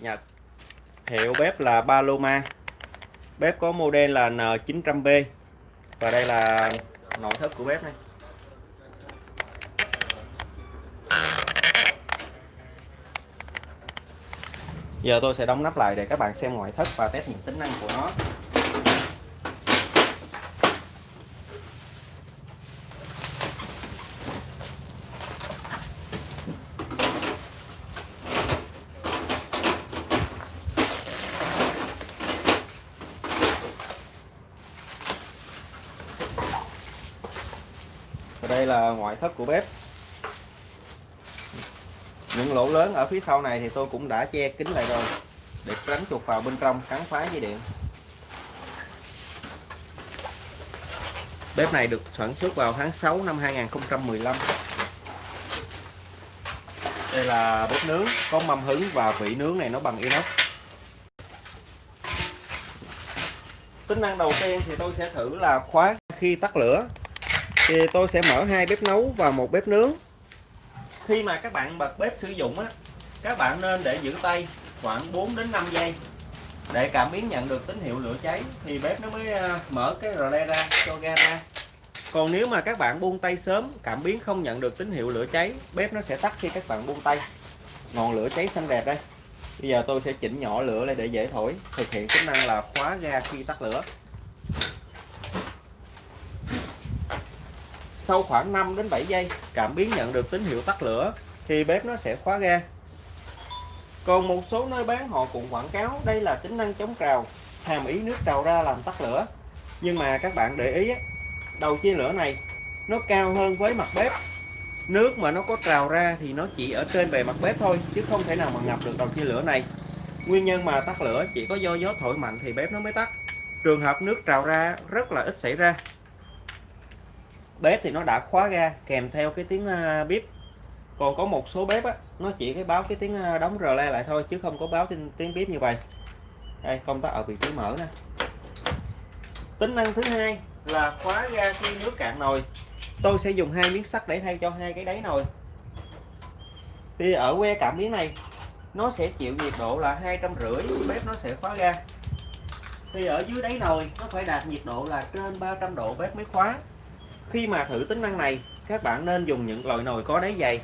Nhật. Hiệu bếp là Paloma. Bếp có model là N900B và đây là nội thất của bếp này. Giờ tôi sẽ đóng nắp lại để các bạn xem ngoại thất và test những tính năng của nó. Và đây là ngoại thất của bếp. Những lỗ lớn ở phía sau này thì tôi cũng đã che kín lại rồi, để tránh chuột vào bên trong cắn phá dây điện. Bếp này được sản xuất vào tháng 6 năm 2015 đây là bếp nướng, có mâm hứng và vị nướng này nó bằng inox. Tính năng đầu tiên thì tôi sẽ thử là khóa khi tắt lửa thì tôi sẽ mở hai bếp nấu và một bếp nướng. Khi mà các bạn bật bếp sử dụng á, các bạn nên để giữ tay khoảng 4 đến 5 giây. Để cảm biến nhận được tín hiệu lửa cháy thì bếp nó mới à, mở cái rle ra, cho ga ra. Còn nếu mà các bạn buông tay sớm, cảm biến không nhận được tín hiệu lửa cháy, bếp nó sẽ tắt khi các bạn buông tay. Ngọn lửa cháy xanh đẹp đây. Bây giờ tôi sẽ chỉnh nhỏ lửa lại để dễ thổi, thực hiện tính năng là khóa ga khi tắt lửa. Sau khoảng 5 đến 7 giây, cảm biến nhận được tín hiệu tắt lửa, thì bếp nó sẽ khóa ga. Còn một số nơi bán, họ cũng quảng cáo đây là tính năng chống trào, hàm ý nước trào ra làm tắt lửa. Nhưng mà các bạn để ý đầu chia lửa này, nó cao hơn với mặt bếp. Nước mà nó có trào ra thì nó chỉ ở trên bề mặt bếp thôi, chứ không thể nào mà ngập được đầu chia lửa này. Nguyên nhân mà tắt lửa chỉ có do gió thổi mạnh thì bếp nó mới tắt. Trường hợp nước trào ra rất là ít xảy ra bếp thì nó đã khóa ga kèm theo cái tiếng à, bếp. Còn có một số bếp á, nó chỉ cái báo cái tiếng à, đóng rờ le lại thôi chứ không có báo tiếng, tiếng bếp như vậy. Đây công tắc ở vị trí mở nè. Tính năng thứ hai là khóa ga khi nước cạn nồi. Tôi sẽ dùng hai miếng sắt để thay cho hai cái đáy nồi. Thì ở que cảm biến này nó sẽ chịu nhiệt độ là hai trăm rưỡi bếp nó sẽ khóa ga. Thì ở dưới đáy nồi nó phải đạt nhiệt độ là trên 300 độ bếp mới khóa khi mà thử tính năng này các bạn nên dùng những loại nồi có đáy dày.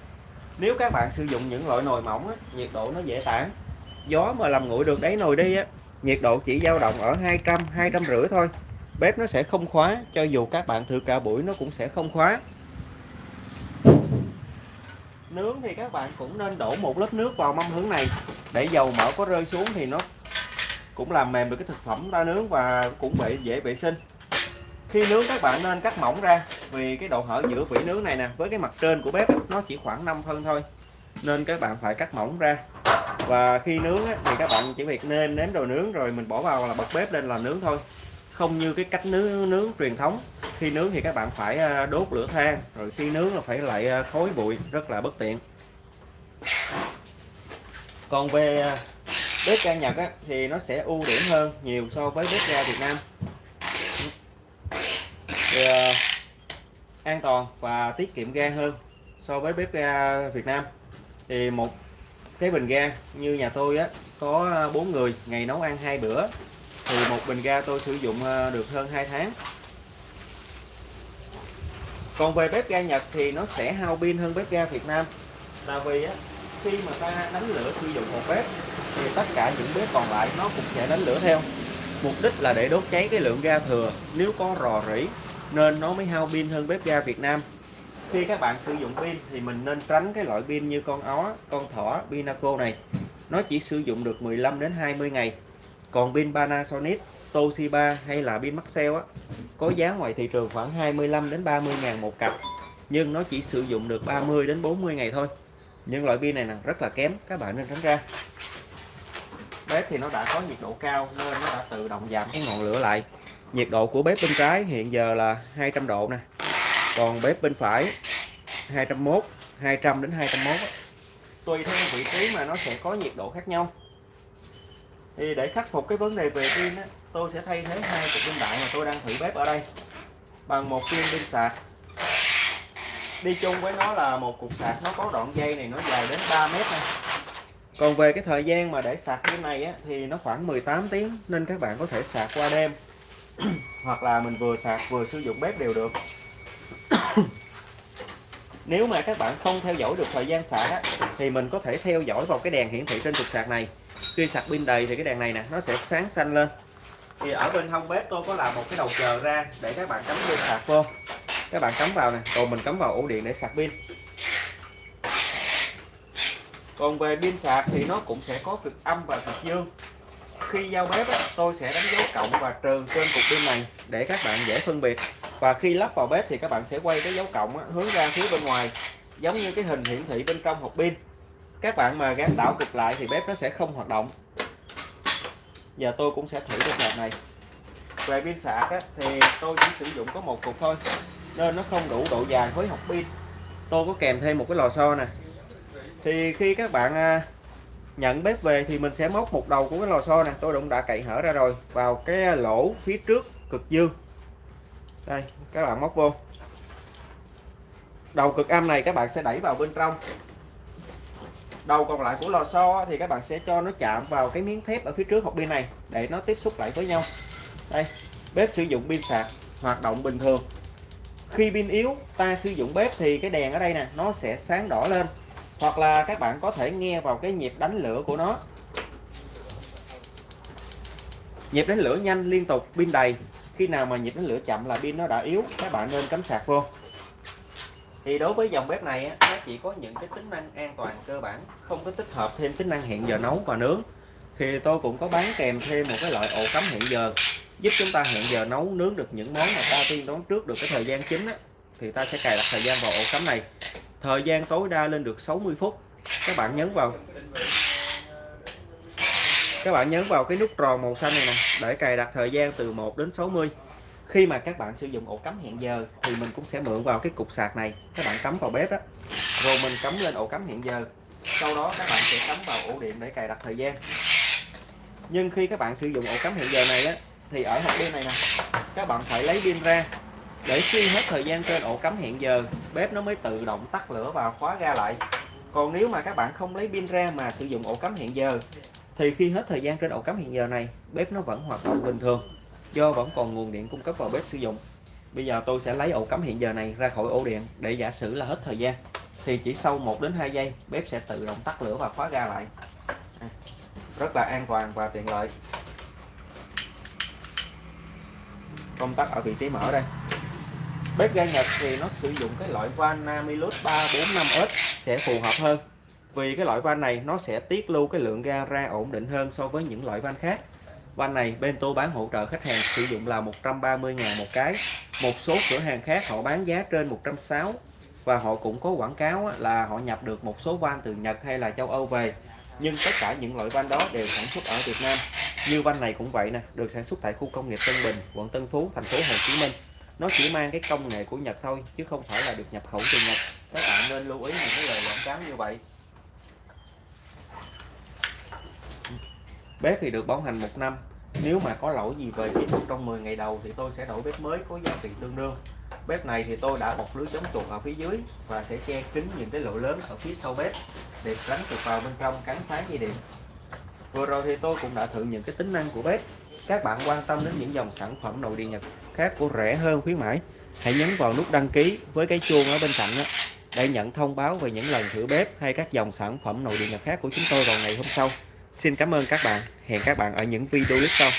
Nếu các bạn sử dụng những loại nồi mỏng á, nhiệt độ nó dễ tản. Gió mà làm nguội được đáy nồi đi á, nhiệt độ chỉ dao động ở 200 200 rưỡi thôi. Bếp nó sẽ không khóa cho dù các bạn thử cả buổi nó cũng sẽ không khóa. Nướng thì các bạn cũng nên đổ một lớp nước vào mâm hướng này. Để dầu mỡ có rơi xuống thì nó cũng làm mềm được cái thực phẩm ta nướng và cũng bị dễ vệ sinh khi nướng các bạn nên cắt mỏng ra vì cái độ hở giữa vỉ nướng này nè với cái mặt trên của bếp nó chỉ khoảng 5 phân thôi. Nên các bạn phải cắt mỏng ra. Và khi nướng thì các bạn chỉ việc nêm nếm đồ nướng rồi mình bỏ vào là bật bếp lên là nướng thôi. Không như cái cách nướng nướng truyền thống. Khi nướng thì các bạn phải à, đốt lửa than rồi khi nướng là phải lại khối khói bụi rất là bất tiện. Còn về à, bếp ga Nhật á, thì nó sẽ ưu điểm hơn nhiều so với bếp ga Việt Nam thì, ờ, an toàn và tiết kiệm ga hơn so với bếp ga Việt Nam. Thì một cái bình ga như nhà tôi á có ờ, bốn người ngày nấu ăn hai bữa thì một bình ga tôi sử dụng ờ, được hơn 2 tháng. Còn về bếp ga Nhật thì nó sẽ hao pin hơn bếp ga Việt Nam. Là vì á, khi mà ta đánh lửa sử dụng một bếp thì tất cả những bếp còn lại nó cũng sẽ đánh lửa theo. Mục đích là để đốt cháy cái lượng ga thừa. Nếu có rò rỉ nên nó mới hao pin hơn bếp ga Việt Nam. Khi các bạn sử dụng pin thì mình nên tránh cái loại pin như con ó, con thỏ, Pinaco này. Nó chỉ sử dụng được 15 đến 20 ngày. Còn pin Panasonic, Toshiba hay là pin Maxell á, có giá ngoài thị trường khoảng 25 đến 30 ngàn một cặp. Nhưng nó chỉ sử dụng được 30 đến 40 ngày thôi. Nhưng loại pin này là rất là kém, các bạn nên tránh ra. Bếp thì nó đã có nhiệt độ cao nên nó đã tự động giảm cái ngọn lửa lại nhiệt độ của bếp bên trái hiện giờ là 200 độ nè. Còn bếp bên phải 201 200 đến 201 tùy theo vị trí mà nó sẽ có nhiệt độ khác nhau. Thì để khắc phục cái vấn đề về pin á, tôi sẽ thay thế hai cục pin đại mà tôi đang thử bếp ở đây bằng một viên pin sạc. Đi chung với nó là một cục sạc nó có đoạn dây này nó dài đến 3 mét này còn về cái thời gian mà để sạc cái này á, thì nó khoảng 18 tiếng nên các bạn có thể sạc qua đêm. hoặc là mình vừa sạc vừa sử dụng bếp đều được. Nếu mà các bạn không theo dõi được thời gian sạc á, thì mình có thể theo dõi vào cái đèn hiển thị trên trục sạc này. Khi sạc pin đầy thì cái đèn này nè nó sẽ sáng xanh lên. Thì ở bên hông bếp tôi có làm một cái đầu chờ ra để các bạn cắm pin sạc vô. Các bạn cắm vào nè còn mình cắm vào ổ điện để sạc pin. Còn về pin sạc thì nó cũng sẽ có cực âm và cực dương khi giao bếp á, tôi sẽ đánh dấu cộng và trừ trên cục pin này để các bạn dễ phân biệt. Và khi lắp vào bếp thì các bạn sẽ quay cái dấu cộng á, hướng ra phía bên ngoài giống như cái hình hiển thị bên trong hộp pin. Các bạn mà gắn đảo cực lại thì bếp nó sẽ không hoạt động. Giờ tôi cũng sẽ thử cái hộp này. Về pin sạc á, thì tôi chỉ sử dụng có một cục thôi nên nó không đủ độ dài với hộp pin. Tôi có kèm thêm một cái lò xo nè. Thì khi các bạn à, nhận bếp về thì mình sẽ móc một đầu của cái lò xo nè. Tôi cũng đã cậy hở ra rồi. Vào cái lỗ phía trước cực dương. Đây, các bạn móc vô. Đầu cực âm này các bạn sẽ đẩy vào bên trong. Đầu còn lại của lò xo thì các bạn sẽ cho nó chạm vào cái miếng thép ở phía trước hộp pin này để nó tiếp xúc lại với nhau. Đây, bếp sử dụng pin sạc, hoạt động bình thường. Khi pin yếu, ta sử dụng bếp thì cái đèn ở đây nè, nó sẽ sáng đỏ lên hoặc là các bạn có thể nghe vào cái nhịp đánh lửa của nó. Nhịp đánh lửa nhanh liên tục pin đầy. Khi nào mà nhịp đánh lửa chậm là pin nó đã yếu các bạn nên cắm sạc vô. Thì đối với dòng bếp này nó chỉ có những cái tính năng an toàn cơ bản không có tích hợp thêm tính năng hẹn giờ nấu và nướng. Thì tôi cũng có bán kèm thêm một cái loại ổ cắm hẹn giờ giúp chúng ta hẹn giờ nấu nướng được những món mà ta tiên đoán trước được cái thời gian chính á, thì ta sẽ cài đặt thời gian vào ổ cắm này thời gian tối đa lên được 60 phút. Các bạn nhấn vào. Các bạn nhấn vào cái nút tròn màu xanh này nè, để cài đặt thời gian từ 1 đến 60 khi mà các bạn sử dụng ổ cắm hẹn giờ thì mình cũng sẽ mượn vào cái cục sạc này. Các bạn cắm vào bếp đó rồi mình cắm lên ổ cắm hẹn giờ. Sau đó các bạn sẽ cắm vào ổ điện để cài đặt thời gian. Nhưng khi các bạn sử dụng ổ cắm hẹn giờ này á, thì ở hộp pin này nè, các bạn phải lấy pin ra để khi hết thời gian trên ổ cắm hẹn giờ, bếp nó mới tự động tắt lửa và khóa ra lại. Còn nếu mà các bạn không lấy pin ra mà sử dụng ổ cắm hẹn giờ, thì khi hết thời gian trên ổ cắm hẹn giờ này, bếp nó vẫn hoạt động bình thường, do vẫn còn nguồn điện cung cấp vào bếp sử dụng. Bây giờ tôi sẽ lấy ổ cắm hẹn giờ này ra khỏi ổ điện để giả sử là hết thời gian, thì chỉ sau 1 đến 2 giây, bếp sẽ tự động tắt lửa và khóa ra lại. À, rất là an toàn và tiện lợi. Công tắc ở vị trí mở đây bếp ga Nhật thì nó sử dụng cái loại van Namilus 345S sẽ phù hợp hơn. Vì cái loại van này nó sẽ tiết lưu cái lượng ga ra ổn định hơn so với những loại van khác. Van này bên tôi bán hỗ trợ khách hàng sử dụng là 130 ngàn một cái. Một số cửa hàng khác họ bán giá trên 160 và họ cũng có quảng cáo là họ nhập được một số van từ Nhật hay là châu Âu về. Nhưng tất cả những loại van đó đều sản xuất ở Việt Nam. Như van này cũng vậy nè, được sản xuất tại khu công nghiệp Tân Bình, quận Tân Phú, thành phố Hồ Chí Minh nó chỉ mang cái công nghệ của Nhật thôi, chứ không phải là được nhập khẩu từ Nhật. Các bạn nên lưu ý những cái lời quảng cáo như vậy. Bếp thì được bảo hành một năm. Nếu mà có lỗi gì về kỹ thuật trong 10 ngày đầu thì tôi sẽ đổi bếp mới có giá tiền tương đương. Bếp này thì tôi đã bọc lưới chống chuột ở phía dưới và sẽ che kín những cái lỗ lớn ở phía sau bếp để tránh chuột vào bên trong cắn phá dây điện. Vừa rồi thì tôi cũng đã thử những cái tính năng của bếp các bạn quan tâm đến những dòng sản phẩm nội địa Nhật khác của rẻ hơn khuyến mãi hãy nhấn vào nút đăng ký với cái chuông ở bên cạnh đó, để nhận thông báo về những lần thử bếp hay các dòng sản phẩm nội địa Nhật khác của chúng tôi vào ngày hôm sau. Xin cảm ơn các bạn. Hẹn các bạn ở những video clip sau.